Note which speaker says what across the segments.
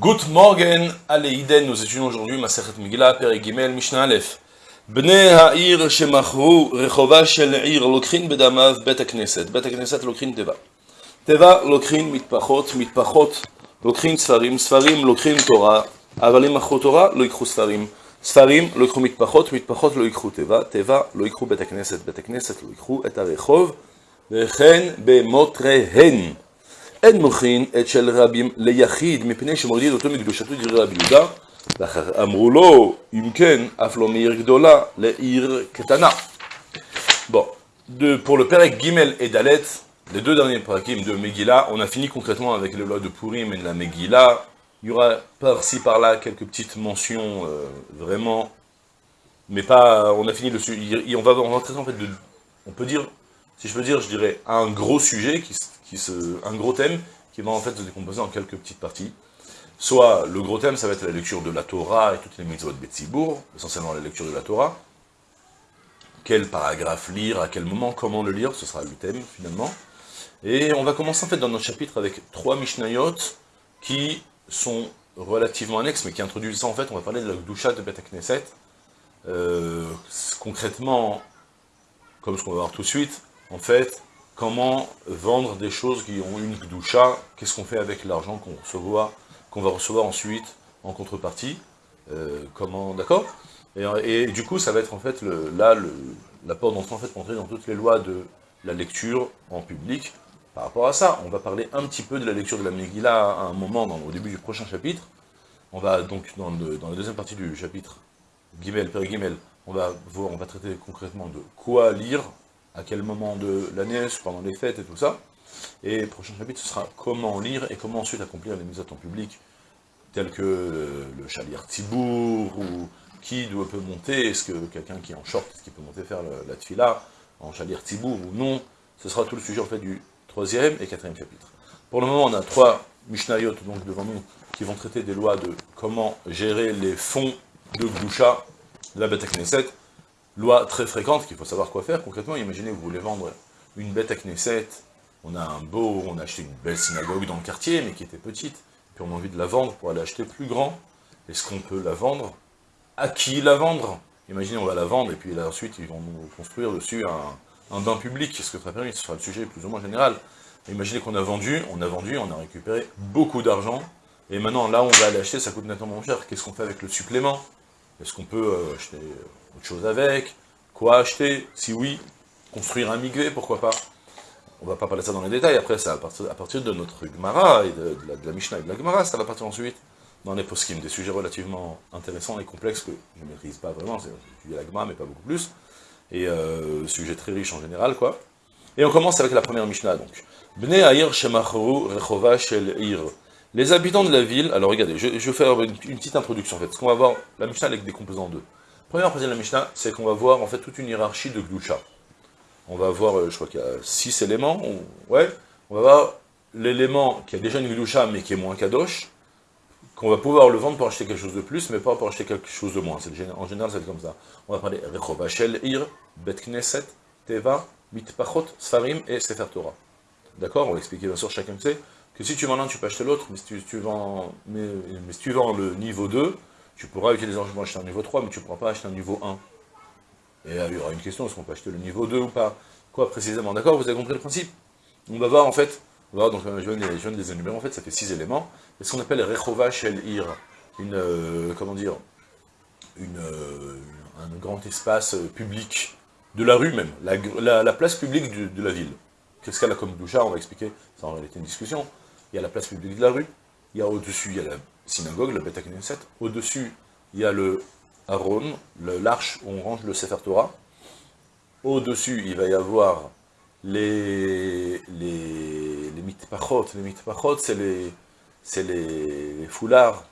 Speaker 1: Good morning, Aleiden, nous étudions aujourd'hui Masechet Megillah, Père Gimel, Mishnah Aleph. Bnei ha'ir shemachru rechova shel ir lokrin bedamav bet הכנסת. Bet הכנסת lokrin teva. Teva lokrin mitpachot, mitpachot lokrin sfarim, sfarim lokrin Torah, אבל אם מכרו תורה, לא ייקחו ספרים. ספרים לא ייקחו מטפחות, מטפחות לא ייקחו תיבה, תיבה לא ייקחו בית הכנסת, בית הכנסת לא ייקחו את הרחוב, וכן במותריהן. אין מוכין את של רבים ליחיד, מפני שמוריד אותו מקדושתו דברי רבי יהודה, ואחר אמרו לו, אם כן, אף לא מעיר גדולה לעיר קטנה. Bon, de, pour le Perek Gimel et Dalet, les deux derniers parakim de Megillah, on a fini concrètement avec les lois de Purim et de la Megillah. Il y aura par-ci par-là quelques petites mentions euh, vraiment, mais pas. On a fini le sujet. On va rentrer en fait de. On peut dire, si je peux dire, je dirais un gros sujet qui, qui un gros thème qui va en fait se décomposer en quelques petites parties. Soit le gros thème, ça va être la lecture de la Torah et toutes les mitzvot de Betzibourg, essentiellement la lecture de la Torah. Quel paragraphe lire, à quel moment, comment le lire, ce sera le thème finalement. Et on va commencer en fait dans notre chapitre avec trois Mishnayot qui sont relativement annexes, mais qui introduisent ça en fait, on va parler de la Gdusha de Beth Knesset. Euh, concrètement, comme ce qu'on va voir tout de suite, en fait, comment vendre des choses qui ont une Gdusha, qu'est-ce qu'on fait avec l'argent qu'on va recevoir ensuite en contrepartie, euh, comment, d'accord? Et, du coup, ça va être en fait, là, le, la d'entrée pour entrer dans toutes les lois de la lecture en public, par rapport à ça, on va parler un petit peu de la lecture de la Megillah à un moment, au début du prochain chapitre. On va donc, dans la deuxième partie du chapitre, Gimel, Père Gimel, on va, voir, on va traiter concrètement de quoi lire, à quel moment de l'année, pendant les fêtes et tout ça. Et le prochain chapitre, ce sera comment lire et comment ensuite accomplir les mises en public, telles que le, Chalir Tibour, ou qui doit, peut monter, est-ce que quelqu'un qui est en short, est-ce qu'il peut monter faire la tfila en Chalir Tibour ou non. Ce sera tout le sujet en fait du troisième et quatrième chapitre. Pour le moment, on a trois Mishnayot donc devant nous qui vont traiter des lois de comment gérer les fonds de Gdusha de la Beth Knesset. Loi très fréquente qu'il faut savoir quoi faire. Concrètement, imaginez vous voulez vendre une Beth Knesset, on a un beau, on a acheté une belle synagogue dans le quartier, mais qui était petite, puis on a envie de la vendre pour aller acheter plus grand. Est-ce qu'on peut la vendre? À qui la vendre? Imaginez, on va la vendre, et puis là, ensuite, ils vont nous construire dessus un, un bain public, ce que ça permet, ce sera le sujet plus ou moins général. Imaginez qu'on a vendu, on a vendu, on a récupéré beaucoup d'argent, et maintenant, là, on va aller acheter, ça coûte nettement moins cher. Qu'est-ce qu'on fait avec le supplément? Est-ce qu'on peut euh, acheter autre chose avec? Quoi acheter? Si oui, construire un migvé, pourquoi pas? On va pas parler de ça dans les détails, après, ça à partir, de notre Gemara, et de, la, Mishnah et de la Gemara, ça va partir ensuite dans les poskim, des sujets relativement intéressants et complexes que je ne maîtrise pas vraiment, c'est la Gemara, mais pas beaucoup plus et euh, sujet très riche en général, quoi. Et on commence avec la première Mishnah, donc. Bnei Aïr Shemachru Rechova Shel Ir. Les habitants de la ville, alors regardez, je, je vais faire une, petite introduction en fait, parce qu'on va voir la Mishnah avec des composants en deux. Première partie de la Mishnah, c'est qu'on va voir en fait toute une hiérarchie de Gdusha. On va voir, euh, je crois qu'il y a six éléments, on, ouais, on va voir l'élément qui a déjà une Gdusha mais qui est moins Kadosh, qu'on va pouvoir le vendre pour acheter quelque chose de plus, mais pas pour acheter quelque chose de moins. En général, c'est comme ça. On va parler Rechova Shel Ir, Bet Knesset, Teva, Mitpachot, Sfarim et Sefer Torah. D'accord? On va expliquer bien sûr chacun sait que si tu vends l'un, tu peux acheter l'autre, mais, si tu, vends, mais, si tu vends le niveau 2, tu pourras utiliser acheter un niveau 3, mais tu ne pourras pas acheter un niveau 1. Et il y aura une question, est-ce qu'on peut acheter le niveau 2 ou pas? Quoi précisément? D'accord Vous avez compris le principe? On va voir en fait, on va voir, donc je viens, les énumérer, en fait ça fait 6 éléments. C'est ce qu'on appelle Rechova Shel Ir, une, euh, comment dire, une, euh, un grand espace public, de la rue même, la, la, la place publique de la ville. Qu'est-ce qu'elle a comme doucha On va expliquer, ça en réalité une discussion. Il y a la place publique de la rue, il y a au-dessus, il y a la synagogue, la Beth Knesset, au-dessus, il y a le Aaron, l'arche où on range le Sefer Torah, au-dessus, il va y avoir les, les, les mitpachot, les mitpachot, c'est les, les, foulards,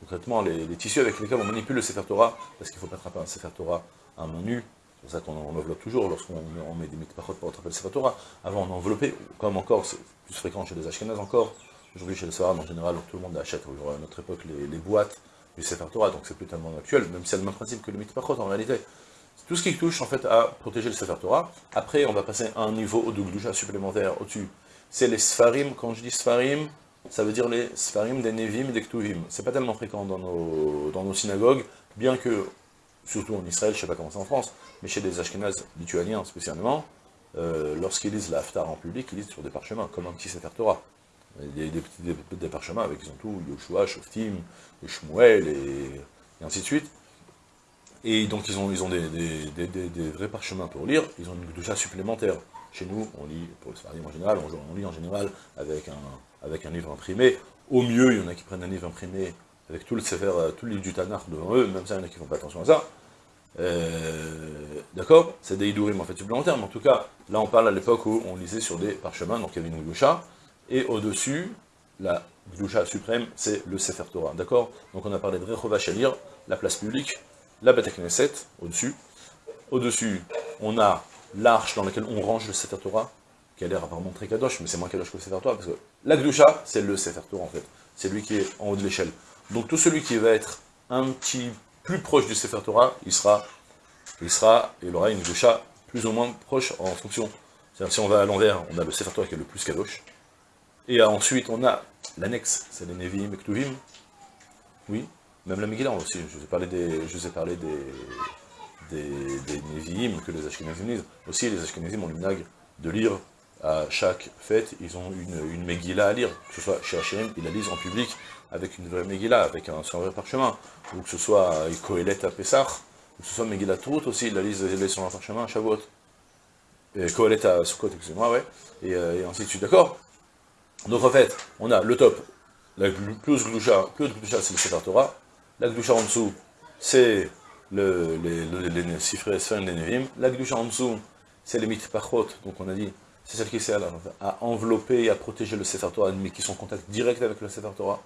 Speaker 1: concrètement les, tissus avec lesquels on manipule le Sefer Torah, parce qu'il faut pas attraper un Sefer Torah à main nue, pour ça qu'on enveloppe toujours lorsqu'on met des mitpachot pour attraper le Sefer Torah. Avant on enveloppait, comme encore, c'est plus fréquent chez les Ashkenazes encore, aujourd'hui chez les Sfarad en général, tout le monde achète à notre époque les, boîtes du Sefer Torah, donc c'est plus tellement actuel, même si c'est le même principe que le mitpachot en réalité. Tout ce qui touche en fait à protéger le Sefer Torah. Après, on va passer à un niveau de Gdusha supplémentaire au-dessus. C'est les Sfarim, quand je dis Sfarim, ça veut dire les Sfarim des Nevim et des Ktuvim. C'est pas tellement fréquent dans nos, dans nos synagogues, bien que, surtout en Israël, je sais pas comment c'est en France, mais chez les Ashkenazes lituaniens spécialement, euh, lorsqu'ils lisent la en public, ils lisent sur des parchemins, comme un petit Sefer Torah. Des, des, des, parchemins avec, ils ont tout, Yoshua, Shoftim, Shmuel, et, et ainsi de suite. Et donc ils ont, des, vrais parchemins pour lire, ils ont une doucha supplémentaire. Chez nous, on lit, pour le Sfarim en général, on, lit en général avec un livre imprimé. Au mieux, il y en a qui prennent un livre imprimé avec tout le Sefer, tout le livre du Tanakh devant eux, même ça, il y en a qui ne font pas attention à ça. Euh, d'accord C'est des Idourim en fait supplémentaires, mais en tout cas, là on parle à l'époque où on lisait sur des parchemins, donc il y avait une Gdusha, et au-dessus, la Gdusha suprême, c'est le Sefer Torah, d'accord Donc on a parlé de Rechova Shalir, la place publique, la Knesset, au-dessus. Au-dessus, on a l'arche dans laquelle on range le Sefer Torah, qui a l'air apparemment très kadosh, mais c'est moins kadosh que le Sefer Torah, parce que la Gdusha, c'est le Sefer Torah en fait, c'est lui qui est en haut de l'échelle. Donc tout celui qui va être un petit plus proche du Sefer Torah, il sera, il sera, il aura une Gdusha plus ou moins proche en fonction. C'est-à-dire si on va à l'envers, on a le Sefer Torah qui est le plus kadosh, et ensuite on a l'annexe, c'est les Nevi'im et Ktuvim, oui, même la Megillah aussi, je vous ai parlé des, je que les Ashkenazim lisent. Aussi, les Ashkenazim ont le de lire à chaque fête, ils ont une, une Megillah à lire, que ce soit chez Hachem, ils la lisent en public, avec une vraie Megillah, avec un, un vrai parchemin, ou que ce soit Kohelet à Pessah, ou que ce soit Megillah Trout aussi, ils la lisent, sur un parchemin à Shavuot. Et Kohelet à Sukkot, excusez-moi, ouais, et, euh, et ainsi de suite, d'accord? Donc en fait, on a le top, la plus Gdusha, plus Gdusha c'est le Sefer Torah, la Gdusha en dessous, c'est le, les, les, les les Nevim, la Gdusha en dessous, c'est les Mitpachot, donc on a dit, c'est celle qui sert à, envelopper et à protéger le Sefer Torah, mais qui sont en contact direct avec le Sefer Torah.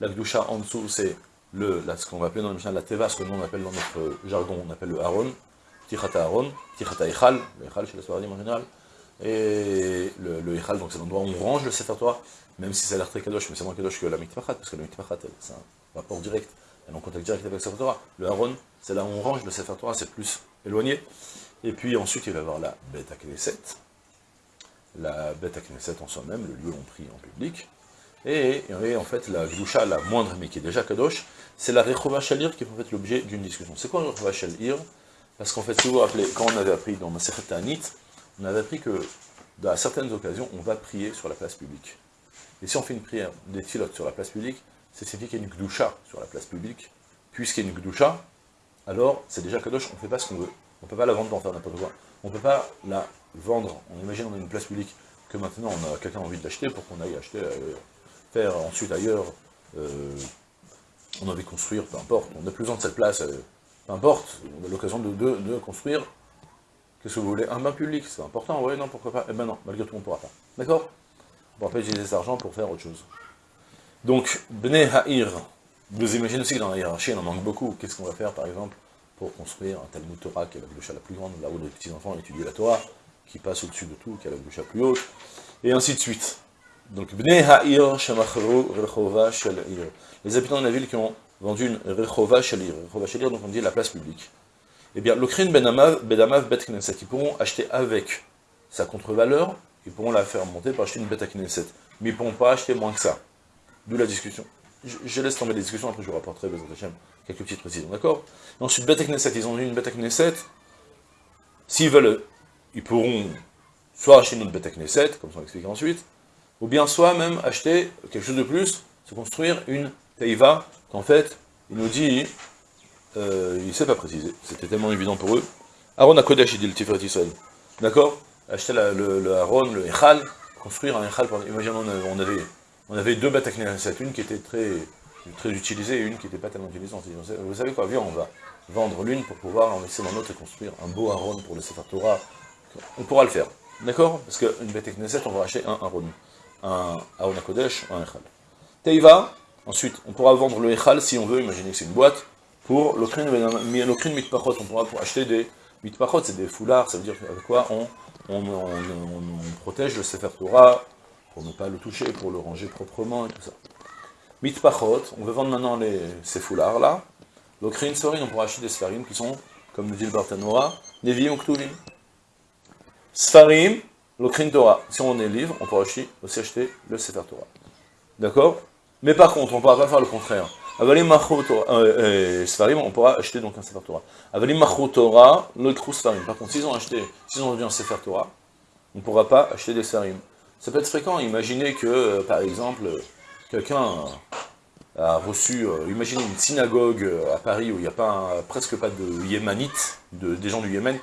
Speaker 1: La Gdusha en dessous, c'est le, là, ce qu'on va appeler dans le la Teva, ce que nous on appelle dans notre jargon, on appelle le Aaron, Tichata Aaron, Tichata Echal, le Echal chez les Sfaradim en général, et le, le Echal, donc c'est l'endroit où on range le Sefer Torah, même si ça a l'air très kadosh, mais c'est moins kadosh que la Mitpachat, parce que la Mitpachat, c'est un rapport direct, elle est en contact direct avec le Sefer Torah. Le Aaron, c'est là où on range le Sefer Torah, c'est plus éloigné. Et puis ensuite, il va y avoir la Beta Knesset, la Beta Knesset en soi-même, le lieu où on prie en public, et, en fait, la Gdusha, la moindre, mais qui est déjà Kadosh, c'est la Rechova Shalir qui est en fait l'objet d'une discussion. C'est quoi la Rechova Parce qu'en fait, si vous vous rappelez, quand on avait appris dans ma Ta'anit, on avait appris que, dans certaines occasions, on va prier sur la place publique. Et si on fait une prière des filotes sur la place publique, c'est signifie qu'il y a une Gdusha sur la place publique. Puisqu'il y a une Gdusha, alors c'est déjà Kadosh, on ne fait pas ce qu'on veut. On ne peut pas la vendre pour faire n'importe quoi. On ne peut pas la vendre. On imagine on a une place publique que maintenant on a quelqu'un envie de l'acheter pour qu'on aille acheter euh, faire ensuite ailleurs, euh, on a envie de construire, peu importe, on n'a plus besoin de cette place, euh, peu importe, on a l'occasion de, construire, qu'est-ce que vous voulez? Un bain public, c'est important, ouais, non, pourquoi pas? Eh ben non, malgré tout, on ne pourra pas. D'accord? On pourra pas utiliser cet argent pour faire autre chose. Donc, Bnei Ha'ir, vous imaginez aussi que dans la hiérarchie, il en manque beaucoup. Qu'est-ce qu'on va faire, par exemple, pour construire un Talmud Torah, qui est la bouche la plus grande, là où les petits-enfants étudient la Torah, qui passe au-dessus de tout, qui a la bouche plus haute, et ainsi de suite. Donc, Les habitants de la ville qui ont vendu une Rechova Shel Rechova Shel donc on dit la place publique. Eh bien, l'Okrin Benamav, Bedamav Bet Knesset, ils pourront acheter avec sa contre-valeur, ils pourront la faire monter pour acheter une Bet Knesset. Mais ils ne pourront pas acheter moins que ça. D'où la discussion. Je, laisse tomber les discussions, après je vous rapporterai, quelques petites précisions, d'accord? Ensuite, Bet Knesset, ils ont eu une Bet Knesset. S'ils veulent, ils pourront soit acheter une autre Bet Knesset, comme on l'explique ensuite, ou bien soit même acheter quelque chose de plus, se construire une teiva, qu'en fait, il nous dit, euh, il ne sait pas préciser, c'était tellement évident pour eux. Aaron a Kodesh, il dit le Tiferet Israël. D'accord? Acheter le, le, Aaron, le Echal, construire un Echal, imaginons on avait, on avait deux bêtes une qui était très, utilisée et une qui n'était pas tellement utilisée. Vous savez quoi, viens, on va vendre l'une pour pouvoir investir dans l'autre et construire un beau Aaron pour le Sefer Torah. On pourra le faire. D'accord? Parce qu'une Knesset, on va acheter un Aaron un Aon Kodesh, un Echal. Teiva, ensuite, on pourra vendre le Echal si on veut, imaginez que c'est une boîte, pour l'Okrin Mitpachot, on pourra acheter des Mitpachot, c'est des foulards, ça veut dire avec quoi on, on, protège le Sefer Torah, pour ne pas le toucher, pour le ranger proprement et tout ça. Mitpachot, on veut vendre maintenant ces foulards-là. L'Okrin Sorin, on pourra acheter des Sfarim qui sont, comme le dit le Bartanora, Nevi'im Ktuvim. Sfarim, L'Okrin Torah, si on est libre, on pourra aussi, acheter le Sefer Torah. D'accord? Mais par contre, on ne pourra pas faire le contraire. Avalim euh, Sfarim, on pourra acheter donc un Sefer Torah. Avalim Torah, l'autre Sfarim. Par contre, s'ils ont acheté, un Sefer Torah, on ne pourra pas acheter des Sfarim. Ça peut être fréquent. Imaginez que, euh, par exemple, quelqu'un a reçu, euh, imaginez une synagogue à Paris où il n'y a pas presque pas de yémanites, de, des gens du Yémen.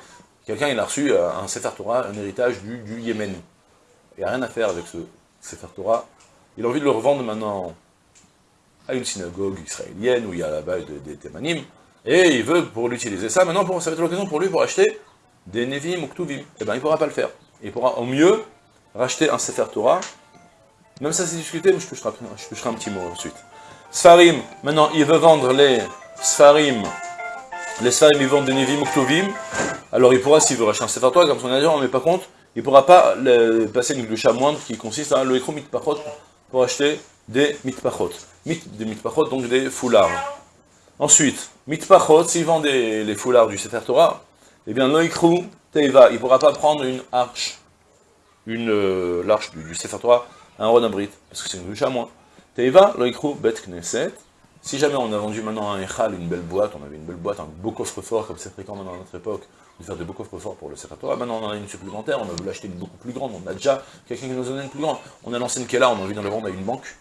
Speaker 1: Quelqu'un il a reçu un Sefer Torah, un héritage du, du Yémen. Il n'y a rien à faire avec ce Sefer Torah. Il a envie de le revendre maintenant à une synagogue israélienne où il y a là-bas des, témanim, et il veut pour l'utiliser ça, maintenant ça va être l'occasion pour lui pour acheter des Nevim ou Ktuvim. Eh bien il ne pourra pas le faire. Il pourra au mieux racheter un Sefer Torah, même ça c'est discuté, mais je toucherai, je un petit mot ensuite. Sfarim, maintenant il veut vendre les Sfarim, les Sfarim ils vendent des Nevim ou Ktuvim, alors il pourra, s'il veut racheter un Sefer Torah, comme on a dit, met pas compte, il ne pourra pas passer une gloucha moindre qui consiste à le mitpachot pour acheter des mitpachot. Mit, des mitpachot, donc des foulards. Ensuite, mitpachot, s'il vend des, les foulards du Sefer Torah, eh bien, loikrou teiva, il ne pourra pas prendre une arche, une euh, l'arche du, Torah, un rodabrit, parce que c'est une gloucha moins. Teiva, loikrou bet knesset. Si jamais on a vendu maintenant un echal, une belle boîte, on avait une belle boîte, un beau coffre-fort, comme c'est fréquent maintenant dans notre époque, de faire des beaux coffres forts pour le Sefer Maintenant, on en a une supplémentaire, on a voulu acheter une beaucoup plus grande, on a déjà quelqu'un qui nous en a une plus grande. On a l'ancienne est là, on a envie d'en le vendre à une banque.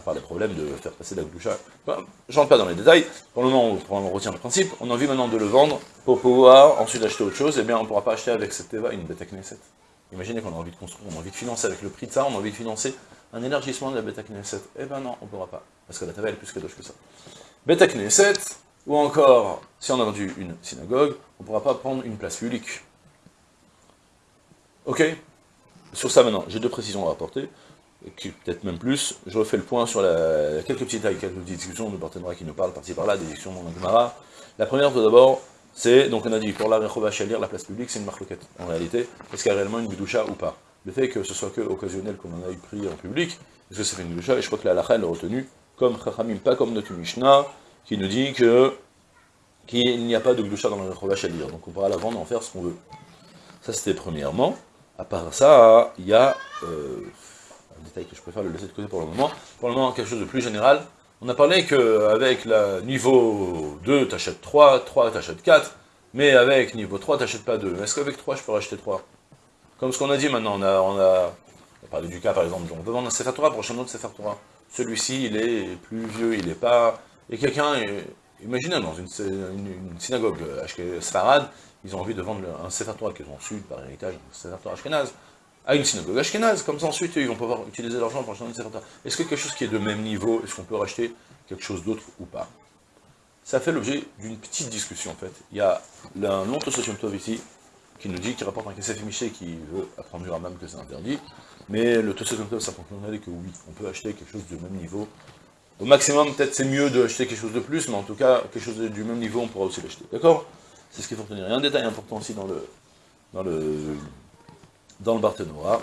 Speaker 1: À part les problèmes de faire passer la gloucha, enfin, je rentre pas dans les détails, pour le moment, on, retient le principe, on a envie maintenant de le vendre pour pouvoir ensuite acheter autre chose, eh bien on ne pourra pas acheter avec cette Teva une bêta Knesset. Imaginez qu'on a envie de construire, on a envie de financer avec le prix de ça, on a envie de financer un élargissement de la bêta Knesset. Eh ben non, on ne pourra pas, parce que la Teva est plus kadosh que ça. Bêta Knesset, ou encore, si on a vendu une synagogue, on pourra pas prendre une place publique. Ok Sur ça maintenant, j'ai deux précisions à apporter, peut-être même plus. Je refais le point sur la, quelques petites quelques petites discussions de Barthénois qui nous parlent par-ci par-là, des discussions dans Gemara. La première, tout d'abord, c'est, donc on a dit, pour la Rechova Shalir, la place publique, c'est une marloquette. En réalité, est-ce qu'il y a réellement une bidoucha ou pas? Le fait que ce soit que occasionnel qu'on en ait pris en public, est-ce que c'est fait une bidoucha Et je crois que la halakha, elle est retenue comme Chachamim, pas comme notre Mishnah, qui nous dit que qu'il n'y a pas de gloucha dans le Rechovash à lire, donc on pourra la vendre, en faire ce qu'on veut. Ça c'était premièrement. À part ça, il y a euh, détail que je préfère le laisser de côté pour le moment. Pour le moment, quelque chose de plus général. On a parlé qu'avec le niveau 2, tu achètes 3, 3, tu achètes 4, mais avec niveau 3, tu n'achètes pas 2. Est-ce qu'avec 3, je peux acheter 3 Comme ce qu'on a dit maintenant, on a, parlé du cas par exemple, on peut vendre un Sefer Torah un autre Sefer Torah. Celui-ci, il est plus vieux, il n'est pas et quelqu'un, imaginez, dans une, synagogue euh, Sfarad, ils ont envie de vendre un Sefer qu'ils ont reçu par héritage, un Sefer Ashkenaz, à une synagogue Ashkenaz, comme ça ensuite ils vont pouvoir utiliser l'argent pour acheter Torah. Est-ce que quelque chose qui est de même niveau, est-ce qu'on peut racheter quelque chose d'autre ou pas? Ça fait l'objet d'une petite discussion en fait. Il y a un long Tov ici, qui nous dit, qui rapporte un Kessef Miché qui veut apprendre du Ramam que c'est interdit, mais le Tosot Tov, ça conclut que oui, on peut acheter quelque chose de même niveau au maximum, peut-être c'est mieux d'acheter quelque chose de plus, mais en tout cas, quelque chose du même niveau, on pourra aussi l'acheter. D'accord? C'est ce qu'il faut retenir. Il y a un détail important aussi dans le dans le dans le Barthénois.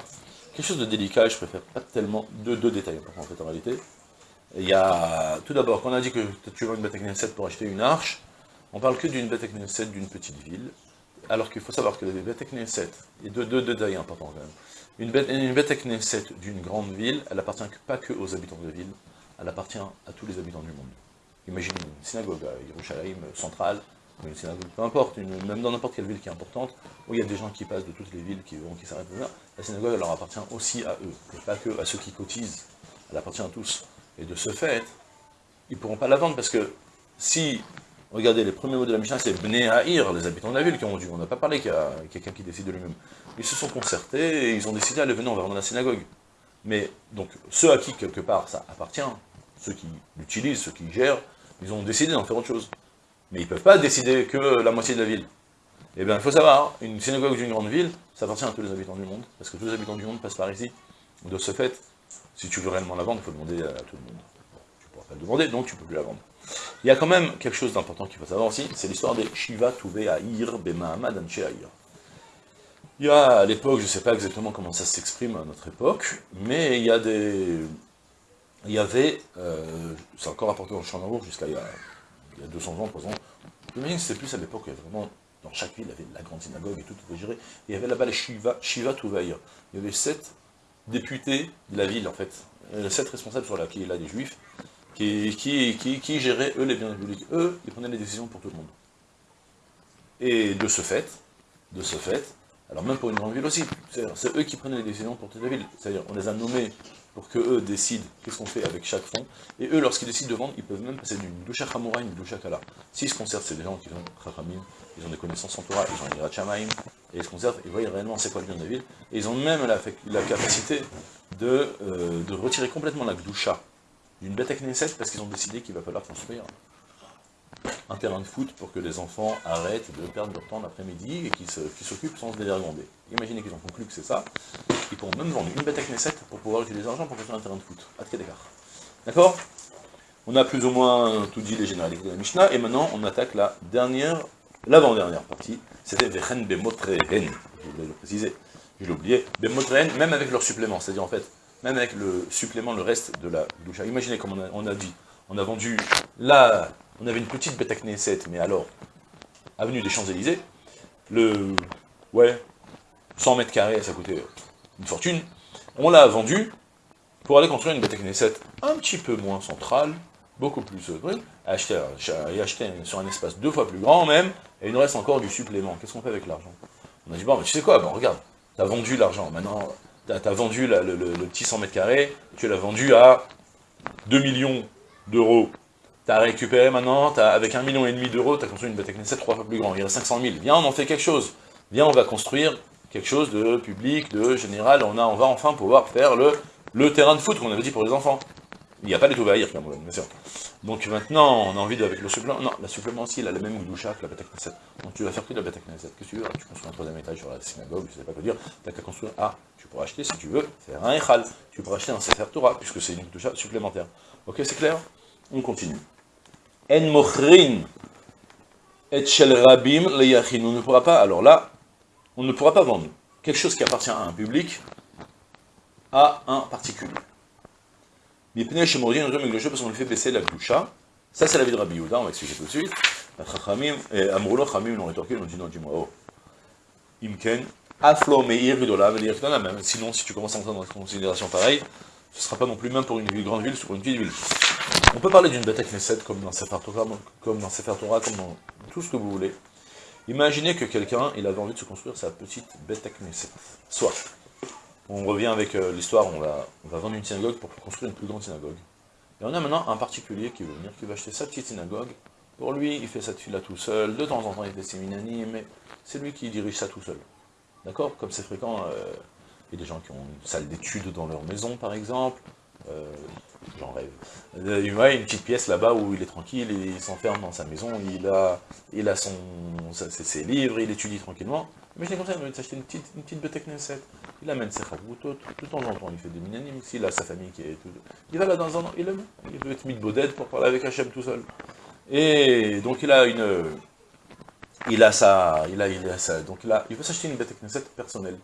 Speaker 1: Quelque chose de délicat, je préfère pas tellement deux, deux détails en fait en réalité. Il y a, tout d'abord, quand on a dit que tu veux une bête 7 pour acheter une arche, on parle que d'une bête 7 d'une petite ville, alors qu'il faut savoir que les bêtes 7, il y a deux, deux, détails importants quand même. Une bête, une 7 d'une grande ville, elle appartient pas que aux habitants de ville, elle appartient à tous les habitants du monde. Imaginez une synagogue à Yerushalayim centrale, une synagogue, peu importe, même dans n'importe quelle ville qui est importante, où il y a des gens qui passent de toutes les villes, qui vont, qui s'arrêtent là, la synagogue leur appartient aussi à eux, et pas que à ceux qui cotisent, elle appartient à tous. Et de ce fait, ils ne pourront pas la vendre, parce que si, regardez, les premiers mots de la Mishnah, c'est Bnei Ha'ir, les habitants de la ville qui ont dû, on n'a pas parlé qu'il y a quelqu'un qui décide de lui-même. Ils se sont concertés, et ils ont décidé, allez, venez, on va vendre la synagogue. Mais, donc, ceux à qui, quelque part, ça appartient, ceux qui l'utilisent, ceux qui gèrent, ils ont décidé d'en faire autre chose. Mais ils ne peuvent pas décider que la moitié de la ville. Eh bien, il faut savoir, une synagogue d'une grande ville, ça appartient à tous les habitants du monde, parce que tous les habitants du monde passent par ici. De ce fait, si tu veux réellement la vendre, il faut demander à tout le monde. tu ne pourras pas le demander, donc tu ne peux plus la vendre. Il y a quand même quelque chose d'important qu'il faut savoir aussi, c'est l'histoire des Shiva Touvé Aïr Bemahamad Anche Aïr. Il y a à l'époque, je ne sais pas exactement comment ça s'exprime à notre époque, mais il y a des, il y avait, euh, c'est encore apporté dans le champ jusqu'à il, il, y a 200 ans, 300 ans, j'imagine que c'était plus à l'époque, il y avait vraiment, dans chaque ville, il y avait la grande synagogue et tout, tout gérer, il y avait là-bas les Shiva, Shiva Touvaïr. Il y avait sept députés de la ville, en fait, euh, sept responsables sur la qui là des juifs, qui, qui, qui, qui géraient, eux, les biens publics. Eux, ils prenaient les décisions pour tout le monde. Et de ce fait, de ce fait, alors même pour une grande ville aussi, c'est eux qui prenaient les décisions pour toute la ville. C'est-à-dire, on les a nommés pour qu'eux décident qu'est-ce qu'on fait avec chaque fonds. Et eux, lorsqu'ils décident de vendre, ils peuvent même passer d'une doucha à une doucha kala. S'ils se conservent, c'est des gens qui ont chachamim, ils ont des connaissances en Torah, ils ont un chamaim, et ils se conservent, ils voient réellement c'est quoi le bien de la ville. Et ils ont même la, capacité de, euh, de, retirer complètement la gdoucha d'une bête Knesset parce qu'ils ont décidé qu'il va falloir construire un terrain de foot pour que les enfants arrêtent de perdre leur temps l'après-midi et qu'ils s'occupent sans se dévergonder. Imaginez qu'ils ont conclu que c'est ça, ils pourront même vendre une bête à Knesset pour pouvoir utiliser l'argent pour construire un terrain de foot. À d'écart. D'accord? On a plus ou moins tout dit les généralités de la Mishnah, et maintenant on attaque la dernière, l'avant-dernière partie, c'était Vechen Bemotrehen, je voulais le préciser, je l'ai oublié, Bemotrehen, même avec leur supplément, c'est-à-dire en fait, même avec le supplément, le reste de la doucha. Imaginez comme on a dit, on a vendu la on avait une petite bête à Knesset, mais alors, avenue des Champs-Élysées, le, ouais, 100 mètres carrés, ça coûtait une fortune, on l'a vendu pour aller construire une bête à Knesset un petit peu moins centrale, beaucoup plus euh, acheter, et acheter sur un espace deux fois plus grand même, et il nous reste encore du supplément. Qu'est-ce qu'on fait avec l'argent? On a dit, bon, mais tu sais quoi, bon, regarde, t'as vendu l'argent, maintenant, t'as as vendu le, le, petit 100 mètres carrés, tu l'as vendu à 2 millions d'euros T'as récupéré maintenant, as, avec un million et demi d'euros, tu as construit une bête Knesset trois fois plus grande, il y a 500 000. Viens, on en fait quelque chose. Viens, on va construire quelque chose de public, de général, on, a, on va enfin pouvoir faire le, le terrain de foot qu'on avait dit pour les enfants. Il n'y a pas les Touvaïr, bien sûr. Donc maintenant, on a envie de, avec le supplément, non, la supplément aussi, il a la même doucha que la bête Knesset. Donc tu vas faire que la bête Knesset. Qu'est-ce que tu veux? Tu construis un troisième étage sur la synagogue, je sais pas quoi dire, t'as qu'à construire, ah, tu pourras acheter, si tu veux, faire un Echal, tu pourras acheter un Sefer Torah, puisque c'est une doucha supplémentaire. Ok, c'est clair? On continue. En mochrin et shel rabim le On ne pourra pas, alors là, on ne pourra pas vendre quelque chose qui appartient à un public à un particulier. Mipnei shemordin jeu parce qu'on lui fait baisser la boucha. Ça, c'est la vie de Rabbi Yehuda, on va expliquer tout de suite. Amroulo Chamim l'ont rétorqué, ils ont dit non, dis-moi, oh. Imken, Aflo Meir dire même. Sinon, si tu commences à entrer dans une considération pareille, ce ne sera pas non plus même pour une grande ville sur une petite ville. On peut parler d'une bête Knesset comme dans Sefer comme dans comme tout ce que vous voulez. Imaginez que quelqu'un, il avait envie de se construire sa petite bête Knesset. Soit, on revient avec euh, l'histoire, on va, vendre une synagogue pour construire une plus grande synagogue. Et on a maintenant un particulier qui veut venir, qui va acheter sa petite synagogue. Pour lui, il fait cette fille-là tout seul. De temps en temps, il fait ses minani, mais c'est lui qui dirige ça tout seul. D'accord? Comme c'est fréquent, euh, il y a des gens qui ont une salle d'études dans leur maison, par exemple. Euh, j'en rêve. Euh, il a une petite pièce là-bas où il est tranquille, il s'enferme dans sa maison, il a, il a son, ses, livres, il étudie tranquillement. Mais je comme ça, il veut s'acheter une petite, une petite Knesset. Il amène ses chavoutot, tout temps en temps, il fait des minanim, s'il a sa famille qui est tout... Il va là dans un an, il aime, il veut être mis de pour parler avec Hachem tout seul. Et donc il a une... Il a ça, il a, il a ça, donc il, a, il veut s'acheter une bête Knesset personnelle.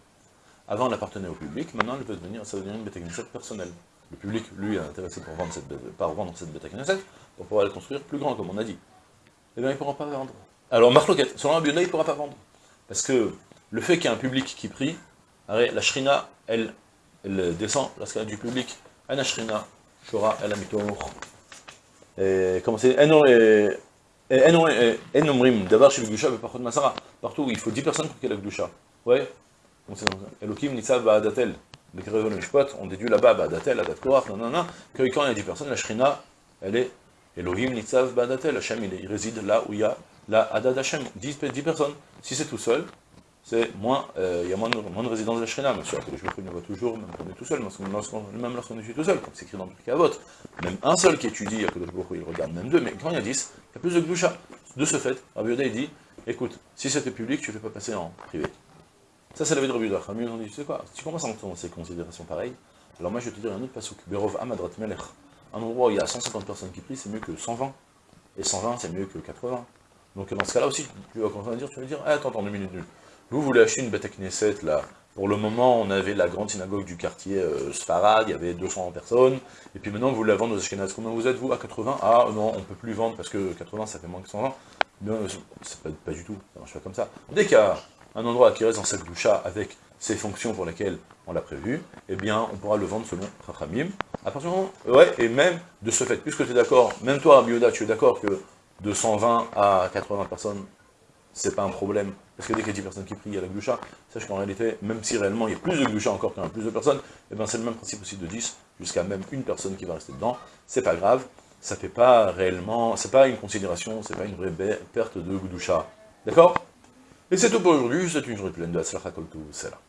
Speaker 1: Avant, elle appartenait au public, maintenant, elle veut devenir, ça veut devenir une bête Knesset personnelle. Le public, lui, est intéressé pour vendre cette, par vendre cette bête Knesset, pour pouvoir la construire plus grand, comme on a dit. Eh bien, il ne pourra pas vendre. Alors, Marloquette, selon Abiyuda, il ne pourra pas vendre. Parce que le fait qu'il y ait un public qui prie, la shrina, elle, elle descend lorsqu'il y a du public. Ana shrina, shora, el amitor. Comment c'est? Partout, il faut 10 personnes pour qu'il y ait la Gdusha. Ouais Elohim Nitzav Ba'adatel on déduit là-bas, Badatel, Adat Korach, non, non, non, que quand il y a 10 personnes, la Shrina, elle est Elohim Nitzav Badatel, Hashem, il, réside là où il y a la Adad Hashem, 10, 10 personnes. Si c'est tout seul, c'est moins, euh, il y a moins de, de résidence de la Shrina, bien sûr, que je le voit toujours, même quand on est tout seul, même lorsqu'on est tout seul, comme c'est écrit dans le vote. Même un seul qui étudie, il regarde même deux, mais quand il y a 10, il y a plus de Gdusha. De ce fait, Rabbi il dit, écoute, si c'était public, tu ne fais pas passer en privé. Ça, c'est la vie de Rabbi Yehuda. on dit, tu sais quoi, si tu commences à entrer dans ces considérations pareilles, alors moi je vais te dire un autre pasuk, Berov Amadrat Melech. Un endroit où il y a 150 personnes qui prient, c'est mieux que 120. Et 120, c'est mieux que 80. Donc dans ce cas-là aussi, tu vas commencer à dire, tu vas dire, ah, attends, attends, deux minutes, Vous voulez acheter une bête à Knesset, là. Pour le moment, on avait la grande synagogue du quartier euh, Sfarad, il y avait 200 personnes. Et puis maintenant, vous la vendre aux Ashkenaz. Combien vous êtes, vous, à 80 Ah, non, on peut plus vendre parce que 80, ça fait moins que 120. Non, pas, pas, du tout, ça marche pas comme ça. Dès un endroit qui reste dans cette doucha avec ces fonctions pour lesquelles on l'a prévu, eh bien, on pourra le vendre selon Chachamim. À partir du moment, ouais, et même de ce fait, puisque tu es d'accord, même toi, Bioda, tu es d'accord que de 120 à 80 personnes, c'est pas un problème, parce que dès qu'il y a 10 personnes qui prient à la gloucha, sache qu'en réalité, même si réellement il y a plus de gloucha encore qu'il y a plus de personnes, eh bien c'est le même principe aussi de 10, jusqu'à même une personne qui va rester dedans, c'est pas grave, ça fait pas réellement, c'est pas une considération, c'est pas une vraie perte de gloucha. D'accord? Et c'est tout pour aujourd'hui, c'est une journée pleine de Hatzlacha Kol c'est là.